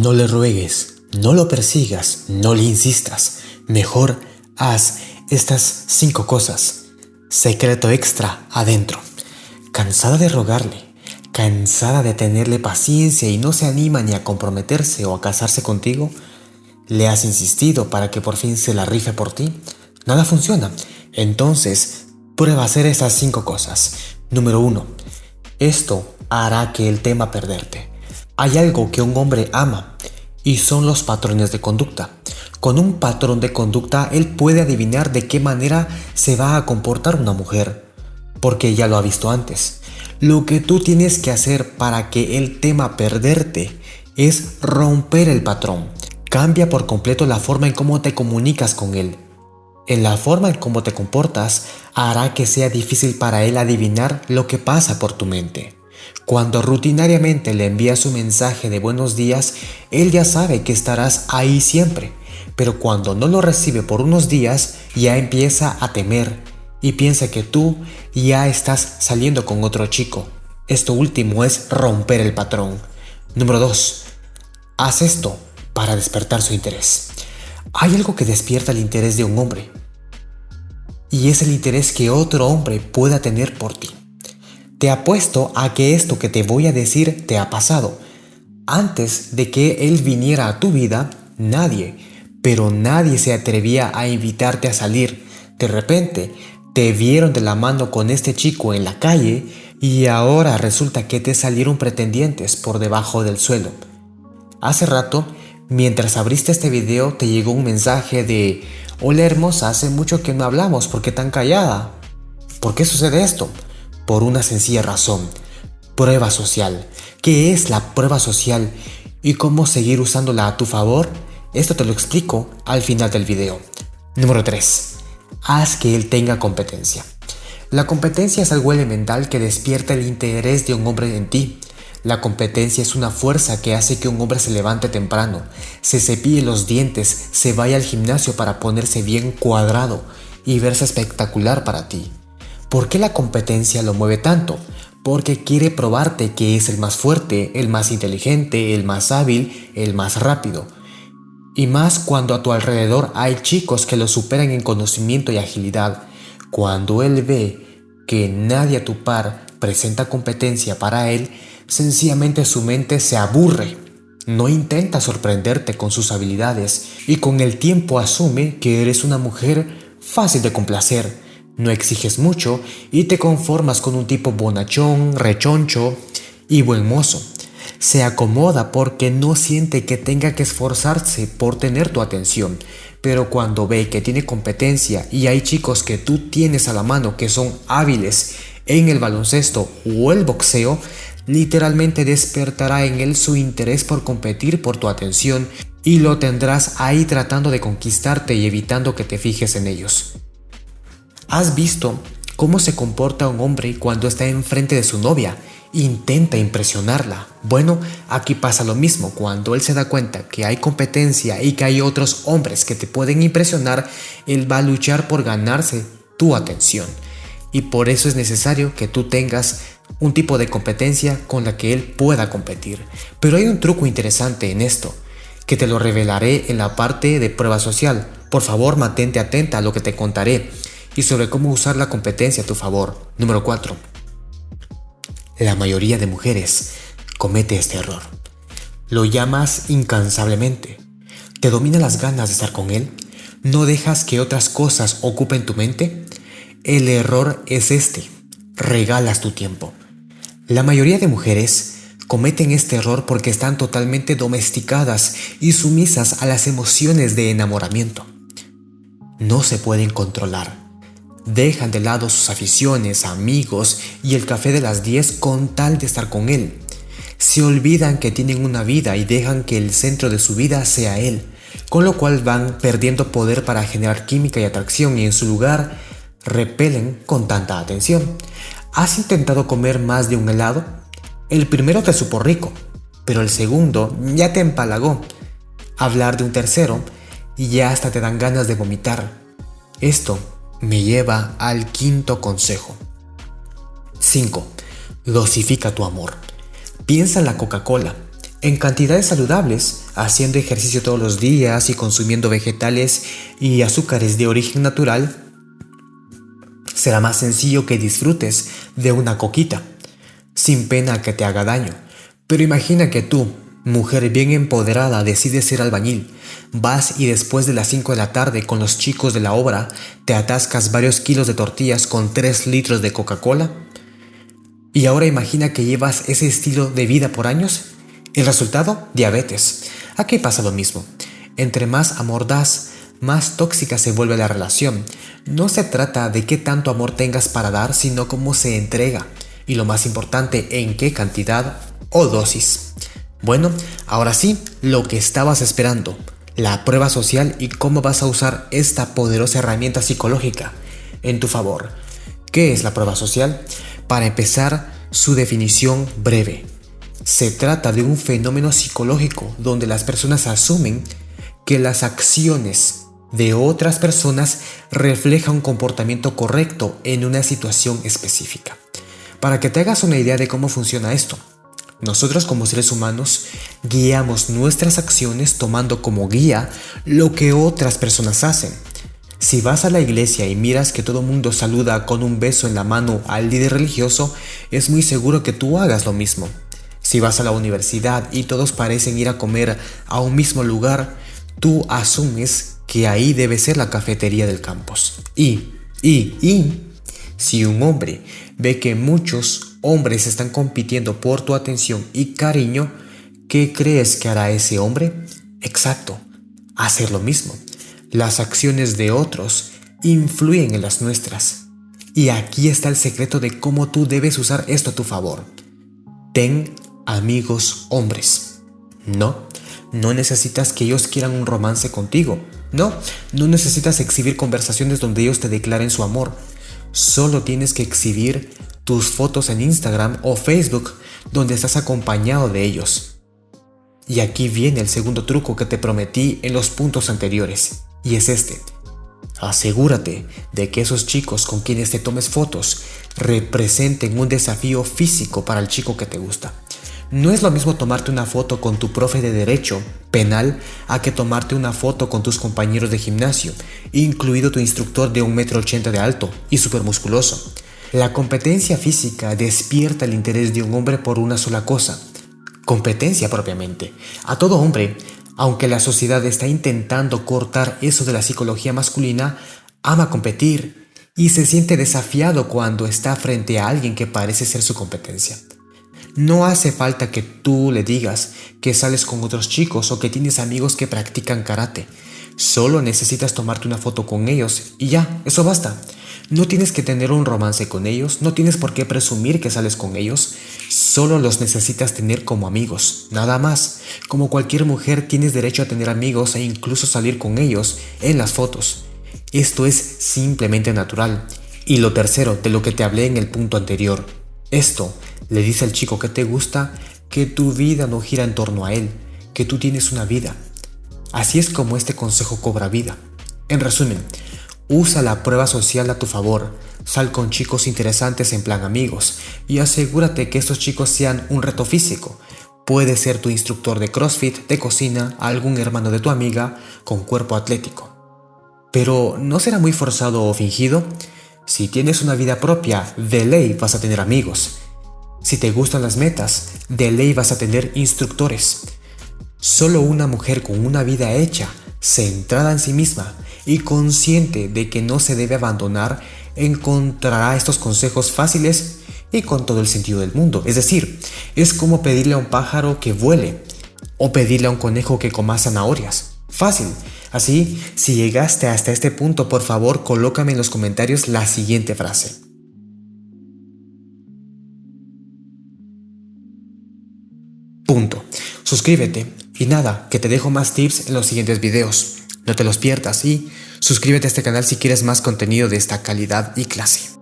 No le ruegues, no lo persigas, no le insistas. Mejor haz estas cinco cosas. Secreto extra adentro. Cansada de rogarle, cansada de tenerle paciencia y no se anima ni a comprometerse o a casarse contigo, le has insistido para que por fin se la rife por ti. Nada funciona. Entonces, prueba a hacer esas cinco cosas. Número uno, esto hará que él tema perderte. Hay algo que un hombre ama y son los patrones de conducta. Con un patrón de conducta él puede adivinar de qué manera se va a comportar una mujer, porque ya lo ha visto antes. Lo que tú tienes que hacer para que él tema perderte es romper el patrón. Cambia por completo la forma en cómo te comunicas con él. En la forma en cómo te comportas hará que sea difícil para él adivinar lo que pasa por tu mente. Cuando rutinariamente le envías un mensaje de buenos días, él ya sabe que estarás ahí siempre, pero cuando no lo recibe por unos días, ya empieza a temer y piensa que tú ya estás saliendo con otro chico. Esto último es romper el patrón. Número 2. Haz esto para despertar su interés. Hay algo que despierta el interés de un hombre, y es el interés que otro hombre pueda tener por ti. Te apuesto a que esto que te voy a decir te ha pasado. Antes de que él viniera a tu vida, nadie, pero nadie se atrevía a invitarte a salir. De repente, te vieron de la mano con este chico en la calle y ahora resulta que te salieron pretendientes por debajo del suelo. Hace rato, mientras abriste este video, te llegó un mensaje de Hola hermosa, hace mucho que no hablamos, ¿por qué tan callada? ¿Por qué sucede esto? Por una sencilla razón. Prueba social. ¿Qué es la prueba social y cómo seguir usándola a tu favor? Esto te lo explico al final del video. Número 3. Haz que él tenga competencia. La competencia es algo elemental que despierta el interés de un hombre en ti. La competencia es una fuerza que hace que un hombre se levante temprano, se cepille los dientes, se vaya al gimnasio para ponerse bien cuadrado y verse espectacular para ti. ¿Por qué la competencia lo mueve tanto? Porque quiere probarte que es el más fuerte, el más inteligente, el más hábil, el más rápido. Y más cuando a tu alrededor hay chicos que lo superan en conocimiento y agilidad. Cuando él ve que nadie a tu par presenta competencia para él, sencillamente su mente se aburre. No intenta sorprenderte con sus habilidades y con el tiempo asume que eres una mujer fácil de complacer no exiges mucho y te conformas con un tipo bonachón, rechoncho y buen mozo. Se acomoda porque no siente que tenga que esforzarse por tener tu atención, pero cuando ve que tiene competencia y hay chicos que tú tienes a la mano que son hábiles en el baloncesto o el boxeo, literalmente despertará en él su interés por competir por tu atención y lo tendrás ahí tratando de conquistarte y evitando que te fijes en ellos. ¿Has visto cómo se comporta un hombre cuando está enfrente de su novia? Intenta impresionarla. Bueno, aquí pasa lo mismo. Cuando él se da cuenta que hay competencia y que hay otros hombres que te pueden impresionar, él va a luchar por ganarse tu atención. Y por eso es necesario que tú tengas un tipo de competencia con la que él pueda competir. Pero hay un truco interesante en esto, que te lo revelaré en la parte de prueba social. Por favor, mantente atenta a lo que te contaré y sobre cómo usar la competencia a tu favor. Número 4. La mayoría de mujeres comete este error. Lo llamas incansablemente. ¿Te domina las ganas de estar con él? ¿No dejas que otras cosas ocupen tu mente? El error es este. Regalas tu tiempo. La mayoría de mujeres cometen este error porque están totalmente domesticadas y sumisas a las emociones de enamoramiento. No se pueden controlar Dejan de lado sus aficiones, amigos y el café de las 10 con tal de estar con él. Se olvidan que tienen una vida y dejan que el centro de su vida sea él, con lo cual van perdiendo poder para generar química y atracción y en su lugar repelen con tanta atención. ¿Has intentado comer más de un helado? El primero te supo rico, pero el segundo ya te empalagó. Hablar de un tercero y ya hasta te dan ganas de vomitar. Esto me lleva al quinto consejo. 5. Dosifica tu amor. Piensa en la Coca-Cola. en cantidades saludables, haciendo ejercicio todos los días y consumiendo vegetales y azúcares de origen natural, será más sencillo que disfrutes de una coquita, sin pena que te haga daño. Pero imagina que tú, mujer bien empoderada, decides ser albañil, vas y después de las 5 de la tarde con los chicos de la obra, te atascas varios kilos de tortillas con 3 litros de Coca-Cola. Y ahora imagina que llevas ese estilo de vida por años el resultado, diabetes. Aquí pasa lo mismo. Entre más amor das, más tóxica se vuelve la relación. No se trata de qué tanto amor tengas para dar, sino cómo se entrega. Y lo más importante, en qué cantidad o dosis. Bueno, ahora sí, lo que estabas esperando. La prueba social y cómo vas a usar esta poderosa herramienta psicológica en tu favor. ¿Qué es la prueba social? Para empezar, su definición breve. Se trata de un fenómeno psicológico donde las personas asumen que las acciones de otras personas reflejan un comportamiento correcto en una situación específica. Para que te hagas una idea de cómo funciona esto, nosotros como seres humanos guiamos nuestras acciones tomando como guía lo que otras personas hacen. Si vas a la iglesia y miras que todo mundo saluda con un beso en la mano al líder religioso, es muy seguro que tú hagas lo mismo. Si vas a la universidad y todos parecen ir a comer a un mismo lugar, tú asumes que ahí debe ser la cafetería del campus. Y, y, y, si un hombre ve que muchos hombres están compitiendo por tu atención y cariño, ¿qué crees que hará ese hombre? Exacto, hacer lo mismo. Las acciones de otros influyen en las nuestras. Y aquí está el secreto de cómo tú debes usar esto a tu favor. Ten amigos hombres. No, no necesitas que ellos quieran un romance contigo. No, no necesitas exhibir conversaciones donde ellos te declaren su amor. Solo tienes que exhibir tus fotos en Instagram o Facebook donde estás acompañado de ellos. Y aquí viene el segundo truco que te prometí en los puntos anteriores, y es este. Asegúrate de que esos chicos con quienes te tomes fotos representen un desafío físico para el chico que te gusta. No es lo mismo tomarte una foto con tu profe de derecho penal a que tomarte una foto con tus compañeros de gimnasio, incluido tu instructor de 1,80 m de alto y súper musculoso. La competencia física despierta el interés de un hombre por una sola cosa, competencia propiamente. A todo hombre, aunque la sociedad está intentando cortar eso de la psicología masculina, ama competir y se siente desafiado cuando está frente a alguien que parece ser su competencia. No hace falta que tú le digas que sales con otros chicos o que tienes amigos que practican karate. Solo necesitas tomarte una foto con ellos y ya, eso basta. No tienes que tener un romance con ellos, no tienes por qué presumir que sales con ellos, solo los necesitas tener como amigos, nada más. Como cualquier mujer tienes derecho a tener amigos e incluso salir con ellos en las fotos. Esto es simplemente natural. Y lo tercero, de lo que te hablé en el punto anterior, esto le dice al chico que te gusta que tu vida no gira en torno a él, que tú tienes una vida. Así es como este consejo cobra vida. En resumen, usa la prueba social a tu favor, sal con chicos interesantes en plan amigos y asegúrate que estos chicos sean un reto físico. Puede ser tu instructor de CrossFit, de cocina, algún hermano de tu amiga con cuerpo atlético. Pero ¿no será muy forzado o fingido? Si tienes una vida propia, de ley vas a tener amigos. Si te gustan las metas, de ley vas a tener instructores. Solo una mujer con una vida hecha, centrada en sí misma y consciente de que no se debe abandonar, encontrará estos consejos fáciles y con todo el sentido del mundo. Es decir, es como pedirle a un pájaro que vuele o pedirle a un conejo que coma zanahorias. Fácil, Así, si llegaste hasta este punto, por favor, colócame en los comentarios la siguiente frase. Punto. Suscríbete. Y nada, que te dejo más tips en los siguientes videos. No te los pierdas y suscríbete a este canal si quieres más contenido de esta calidad y clase.